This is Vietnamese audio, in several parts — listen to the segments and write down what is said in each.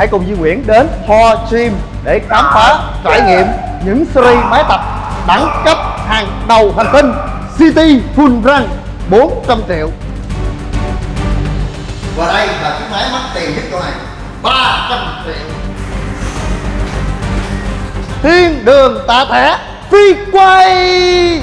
hãy cùng Duy Nguyễn đến Ho Gym để khám phá trải nghiệm những series máy tập đẳng cấp hàng đầu hành tinh City Full Run 400 triệu. Và đây là chiếc máy mắc tiền nhất chỗ này 300 triệu. Thiên đường tạ thẻ phi quay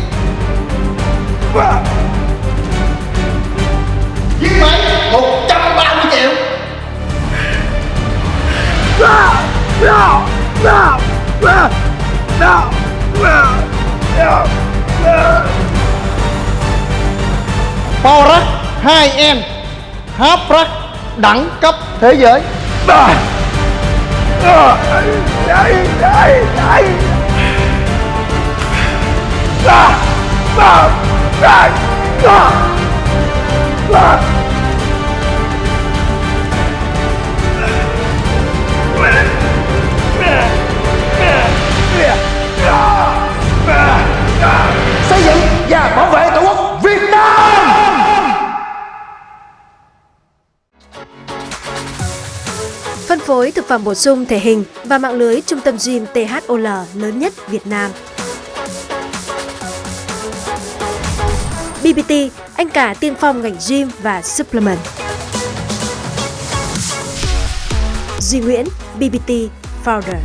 Power hai em hấp rắc đẳng cấp thế giới. xây Phân phối thực phẩm bổ sung thể hình và mạng lưới trung tâm gym THOL lớn nhất Việt Nam. BBT, anh cả tiên phong ngành gym và supplement. Duy Nguyễn, BBT Founder.